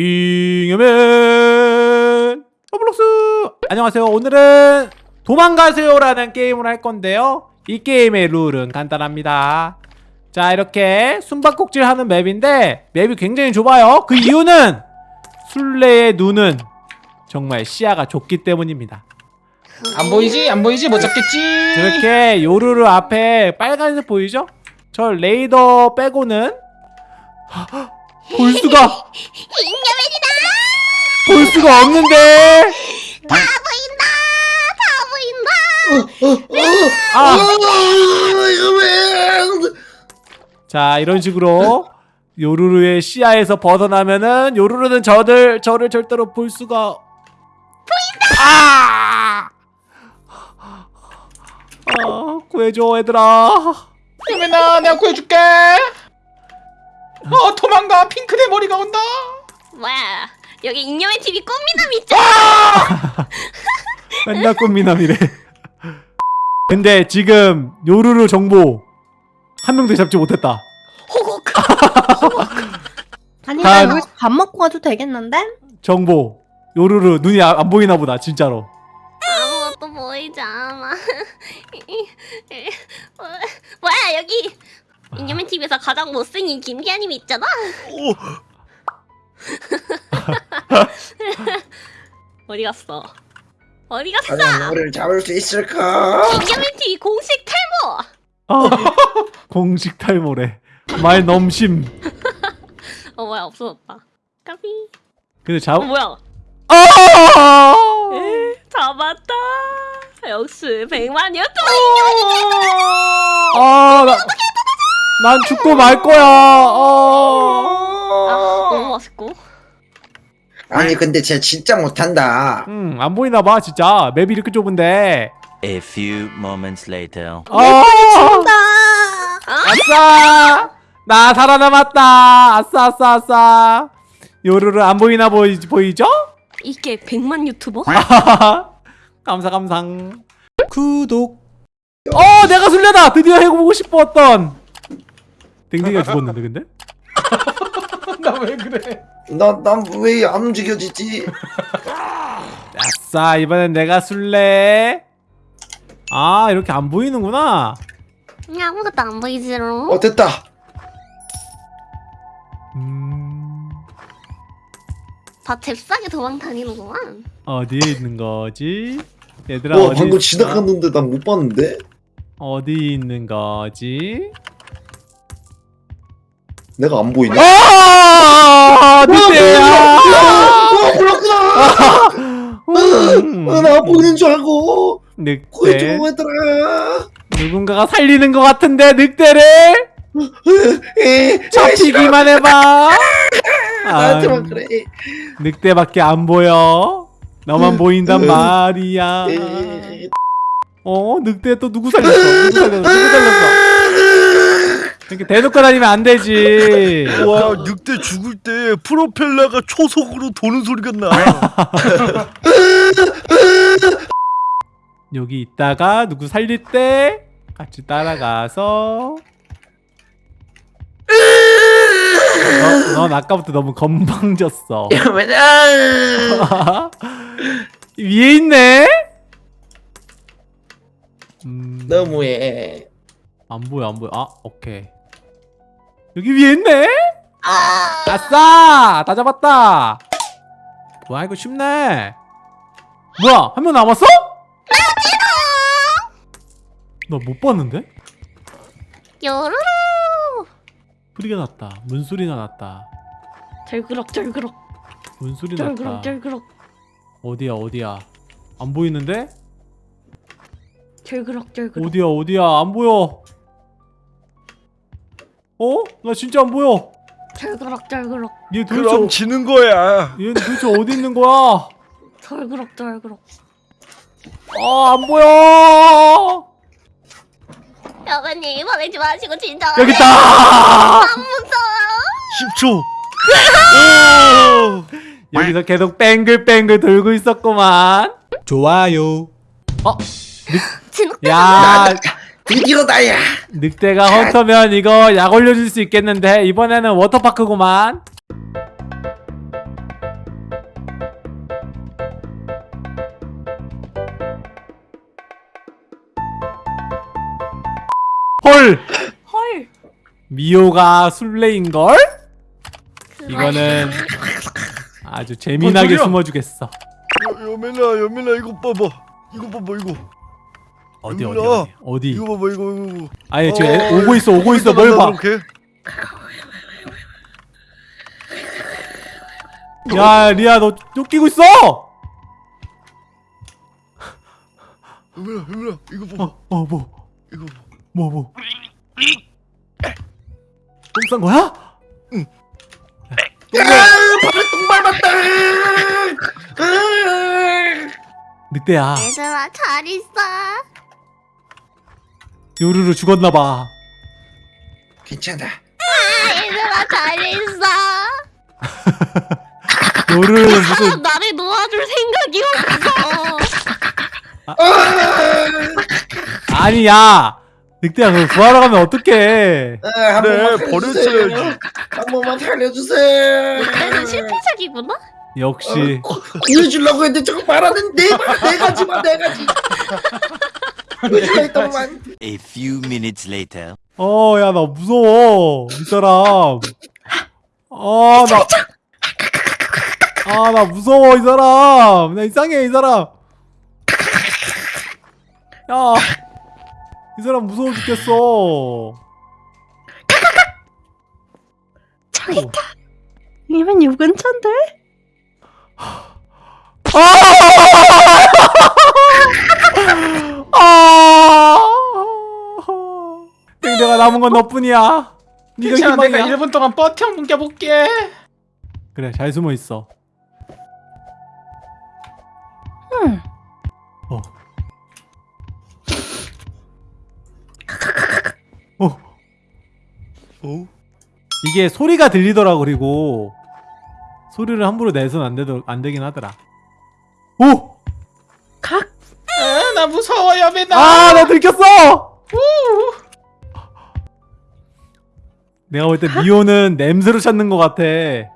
잉여맨 로블록스 안녕하세요 오늘은 도망가세요 라는 게임을 할 건데요 이 게임의 룰은 간단합니다 자 이렇게 숨바꼭질 하는 map인데 map이 굉장히 좁아요 그 이유는 술래의 눈은 정말 시야가 좁기 때문입니다 안 보이지? 안 보이지? 못 잡겠지? 저렇게 요루루 앞에 빨간색 보이죠? 저 레이더 빼고는 볼 수가! 볼 수가 없는데 다 보인다! 다 보인다! 아. 자 이런 식으로 요루루의 시야에서 벗어나면은 요루루는 저들 저를 절대로 볼 수가 보인다. 아! 아 구해줘 얘들아. 유민아 내가 구해줄게 어 도망가 핑크대 머리가 온다 뭐야, 여기 잉여맨 TV 꽃미남 있잖아! 맨날 꽃미남이래. 근데 지금 요루루 정보 한 명도 잡지 못했다. 호곡! 아니 다- 나 여기서 밥 먹고 가도 되겠는데? 정보 요루루 눈이 아- 안 보이나 보다 진짜로. 아무것도 보이지 않아. 뭐야, 여기 잉여맨 TV에서 가장 못생긴 김기아님 있잖아? 어디 갔어? 어디 갔어? 과연 우리를 잡을 수 있을까? TV 공식 탈모! 아, 공식 탈모래. 말 넘심. 어, 뭐야, 없어졌다. 까비. 근데 잡. 어, 뭐야? 아! 에, 잡았다. 역시 백만 유튜버 아, 나, 난 죽고 말 거야. 아, 어. 너무 맛있고. 아니 근데 쟤 진짜 못한다. 음, 안 보이나 봐, 진짜. 맵이 이렇게 좁은데. A few moments later. 아! 나 아싸! 나 살아남았다. 아싸, 아싸, 아싸. 요루루 안 보이나 보이, 보이죠? 이게 백만 유튜버? 감사, 감상. 구독. 어, 내가 술래다. 드디어 해보고 싶었던. 댕댕이가 죽었는데, 근데? 나 왜 그래 나난왜 안 움직여지지? 아싸 이번엔 내가 술래 아 이렇게 안 보이는구나 아무것도 안 보이지롱. 어 됐다. 음 다 잽싸게 도망 다니는구만. 어디에 있는 거지 얘들아 와 어디 방금 있어? 지나갔는데 난 못 봤는데. 어디 있는 거지 내가 안 보이네. 아 늑대야 어 몰랐구나. 음, 어, 나안 보이는 줄 알고 늑대 얘들아. 누군가가 살리는 것 같은데 늑대를 에, 잡히기만 해봐 아, 나한테만 그래. 늑대밖에 안 보여 너만 보인단 말이야 에, 어 늑대 또 누구 살렸어? 누구 살렸어? 누구 살렸어? 이렇게 대놓고 다니면 안 되지. 와 늑대 죽을 때 프로펠러가 초속으로 도는 소리가 나. 여기 있다가 누구 살릴 때 같이 따라가서. 너, 넌 아까부터 너무 건방졌어. 왜냐? 위에 있네? 음, 너무해. 안 보여 안 보여. 아 오케이. 여기 위에 있네? 아싸! 다 잡았다! 뭐야 이거 쉽네 뭐야 한 명 남았어? 나 못 봤는데? 요루루. 소리가 났다 문소리가 났다 절그럭 절그럭 문소리 절그럭 났다 절그럭 어디야 어디야 안 보이는데? 절그럭 절그럭. 어디야 어디야 안 보여 어? 나 진짜 안 보여 절그럭 절그럭 얘 그럼 도대체 지는 거야. 얘 도대체 어디 있는 거야? 절그럭 절그럭. 아 안 보여 여보님 보내지 마시고 진짜. 여기 있다 안 무서워. 10초. 오. 여기서 계속 뱅글뱅글 돌고 있었구만 좋아요 어? 진흙 야 드디어 나야. 늑대가 헌터면 이거 약 올려줄 수 있겠는데 이번에는 워터파크구만. 헐! 헐! 미호가 술래인걸? 이거는 아주 재미나게 아, 숨어주겠어. 여, 여민아 여민아 이거 봐봐. 이거 봐봐 이거. 어디 어디. 어디 어디 이거 봐봐 이거 이거 아니 지금 어, 애- 오고 있어 오고 있어 뭘 봐? 이렇게 야 리아 너 쫓기고 있어! 여멜아 여멜아 이거 봐봐 어 뭐? 이거 봐 뭐 뭐? 똥싼 거야? 똥 밟았다. 늑대야 얘들아 잘 있어. 요루루 죽었나봐 괜찮아. 아, 얘들아 잘 있어. 요루루는 아, 무슨 나를 놓아줄 생각이 없어. 아니야 늑대야 너 구하러 가면 어떡해 아, 한 그래, 번만 살려주세요. 버려줘야지. 한 번만 살려주세요. 얘는 실패작이구나. 역시 구해주려고 했는데 저거 말하는 네, 말- 네 가지만 네 가지. A few minutes later. 어 야 나 무서워 이 사람 아 나 아 나 무서워 이 사람 나 이상해 이 사람 야 이 사람 무서워 죽겠어 저기 있다. 이면 요 근처인데? 아 내가 남은 건 너뿐이야 네가 괜찮아 내가 희망이야 1분 동안 버텨 뭉겨볼게 그래 잘 숨어 있어 응. 어. 어. 어? 이게 소리가 들리더라 그리고 소리를 함부로 내선 안 되더 안 되긴 하더라. 오! 각. 아, 나 무서워 여배나 아, 나 들켰어. 내가 볼 때 미호는 냄새로 찾는 것 같아. 야,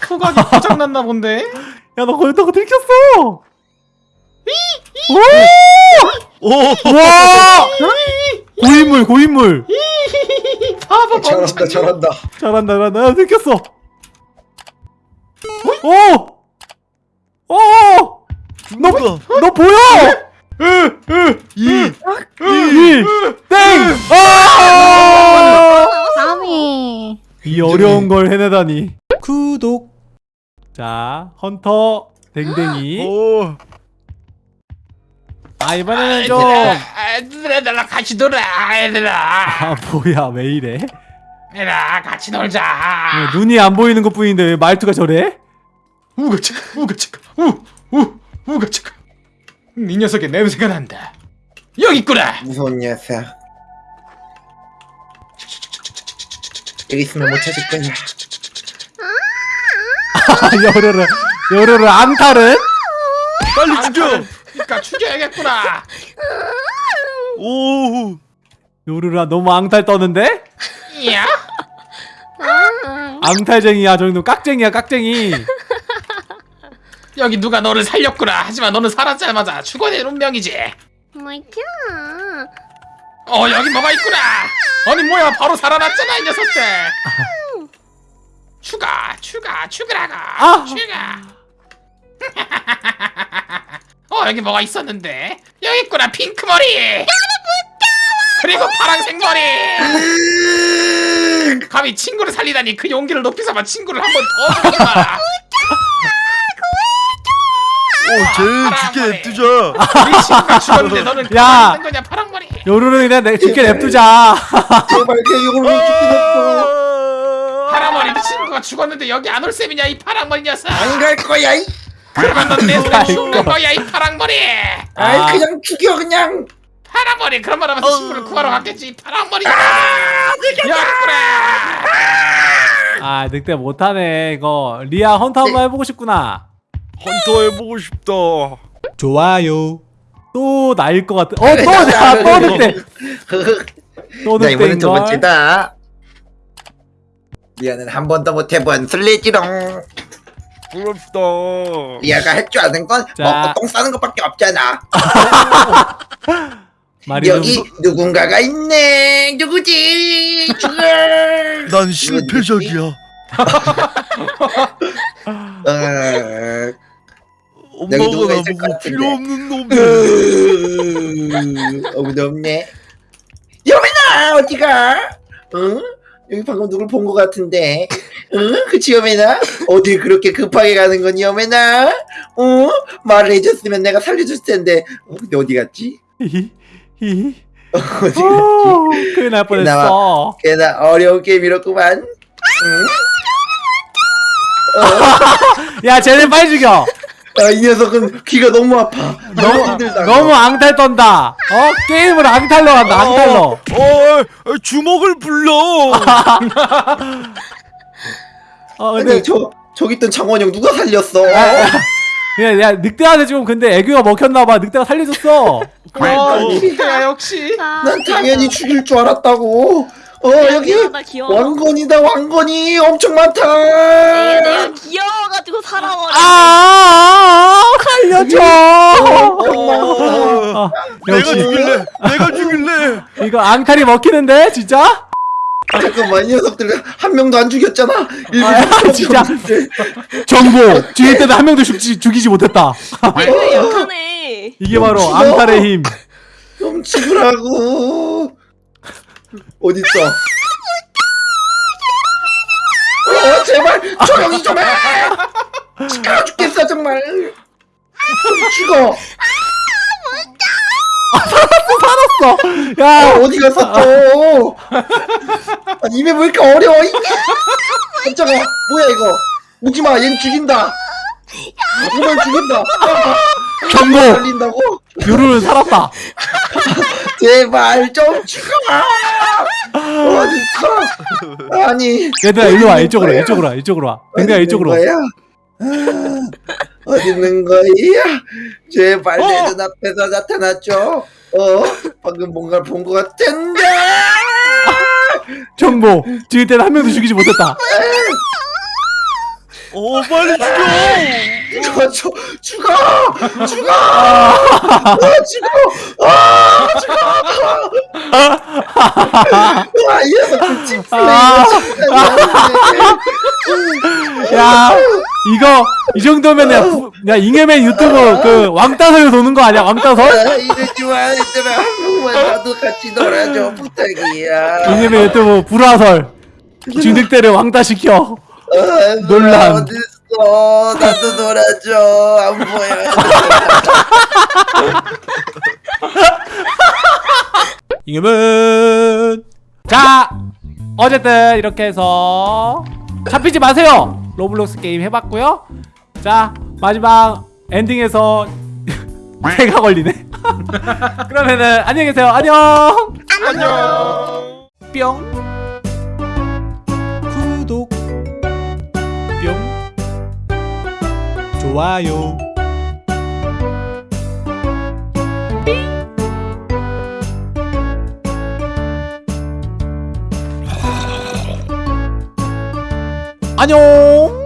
후각이 고장났나 본데 너 거기다가 들켰어. 오! 오! 와! 고인물, 고인물. 바보 멍청이 저런다. 잘한다, 잘한다. 나 들켰어. 오! 오! 너? 너 보여? 이! 이, 땡! 아! 아미. 이 어려운 걸 해내다니. 구독. 자, 헌터 댕댕이. 오! 아 이번에는 좀. 아, 얘들아 나랑 같이 놀아 얘들아 아 뭐야 왜 이래? 얘들아 같이 놀자 왜 눈이 안 보이는 것뿐인데 왜 말투가 저래? 우가차가 우가차가 우우 우가차가 이 녀석의 냄새가 난다 여기 있구나 무서운 녀석. 여기 있으면 못 찾을 거야. 아 여르르 여르르 암탈은? 빨리 죽여! 그러니까 죽여야겠구나 오! 요르르 너무 앙탈 떠는데? 야 아, 앙탈쟁이야 저놈 깍쟁이야 깍쟁이. 여기 누가 너를 살렸구나. 하지만 너는 살았자마자 죽어낸 운명이지. 뭐야? 어 여기 뭐가 있구나. 아니 뭐야. 바로 살아났잖아 이 녀석들. 추가 추가 추가라가. 아! 추가. 어 여기 뭐가 있었는데? 여기 있구나 핑크 머리. 그리고 파란색 머리. 감히 친구를 살리다니 그 용기를 높이 삼아 친구를 한 번 더 오, 쟤 죽게 냅두자! 우리 친구가 죽었는데 너는 야! 가만히 있는 거냐 파랑머리 요르르 그냥 내 죽게 냅두자. 제발 그 이걸 왜 죽게 냈어? 파랑머리 네 친구가 죽었는데 여기 안 올 셈이냐 이 파랑머리 녀석 안 갈 거야. 이. 그러면 넌내 손에. 죽는 거야 이 파랑머리 아이 아. 그냥 죽여 그냥. 파랑머리 그런 말 하면서 친구를 구하러 갔겠지 이 파랑머리 여기 있구나 아 늑대 못하네 이거. 리아 헌터 한번 해보고 싶구나. 헌터 해보고 싶다. 좋아요. 또 나일 것 같아. 어, 또 나, 또 늑대. 또자 이번엔 두. 번째다. 리아는 한 번도 못 해본 술래지롱. 부럽다. 리아가 할 줄 아는 건 자. 먹고 똥 싸는 것밖에 없잖아. 여기 좀 누군가가 있네. 누구지? 난 실패작이야. 어, 엄마가 누가 있을 것 나보고. 필요 없는 놈이. 아무도 없네. 여매나 어디가? 응? 여기 방금 누굴 본 것 같은데. 응? 그치 여매나? 어딜 그렇게 급하게 가는 거니 여매나? 어? 말을 해줬으면 내가 살려줬을 텐데. 어, 근데 어디 갔지? 히히 히히 어디 갔지? 오, 큰일 날 뻔했어 걔나 어려운 게임이었구만. 응? 야 쟤네 빨리 죽여 아, 이 녀석은 귀가 너무 아파. 너무 힘들다. 너무 앙탈 떤다 어? 게임을 앙탈로 한다 앙탈로 어, 어, 주먹을 불러. 어 아니 근데 저 저기 있던 장원영 누가 살렸어? 야, 야 늑대한테 지금 근데 애교가 먹혔나봐 늑대가 살려줬어 와 아니. 늑대야 역시 난 당연히 죽일 줄 알았다고. 어 여기 귀여워 귀여워 왕건이다 왕건이 엄청 많다. 내가, 내가 귀여워가지고 살아버려 아 살려줘 엄마. 아, 내가 역시 죽일래. 내가 죽일래. 이거 앙탈이 먹히는데 진짜? 잠깐만 이 녀석들 한 명도 안 죽였잖아. 일부 아, 진짜. 정보 죽일 때는 한 명도 죽지, 죽이지 못했다 약하네 이게 바로. 앙탈의 힘 좀 죽으라고. 어디 있어? 어 제발 조용히 좀 해. 시끄러 죽겠어 정말. 좀 죽어. 살았어 아, 야 어디 갔어 또? 아니 입에 왜 이렇게 어려워? 이 깜짝아 뭐야 이거? 묻지 마, 얘는 죽인다. 이걸 죽인다. 경고? 요루는 살았다 제발 좀 죽어. 어 디 있어? 아니. 얘들아 일로 와 이쪽으로 와, 이쪽으로 와 이쪽으로 와 댕댕아 이쪽으로 거야? 아, 어디 있는 거야? 제발 내 눈앞에서 나타났죠? 어? 방금 뭔가를 본 것 같은데? 정보 죽일 때는 한 명도 죽이지 못했다 어, 빨리 죽여. 죽어, 죽어, 죽어, 죽어, 아, 죽어, 아, 죽어. 와, 이 녀석 찜플레이. 야 이거 이 정도면 야, 부- 야 잉여맨 유튜브 그 왕따설 도는 거 아니야 왕따설? 아, 얘들아. 한 번만 나도 같이 놀아줘, 부탁이야. 잉여맨 유튜브 불화설 중득대를 왕따시켜 아, 논란. 어딨어? 나도 놀아줘. 안 보여. 잉여맨 자 어쨌든 이렇게 해서 잡히지 마세요. 로블록스 게임 해봤고요. 자 마지막 엔딩에서 해가 걸리네. 그러면은 안녕히 계세요. 안녕. 안녕. 뿅 좋아요. 안녕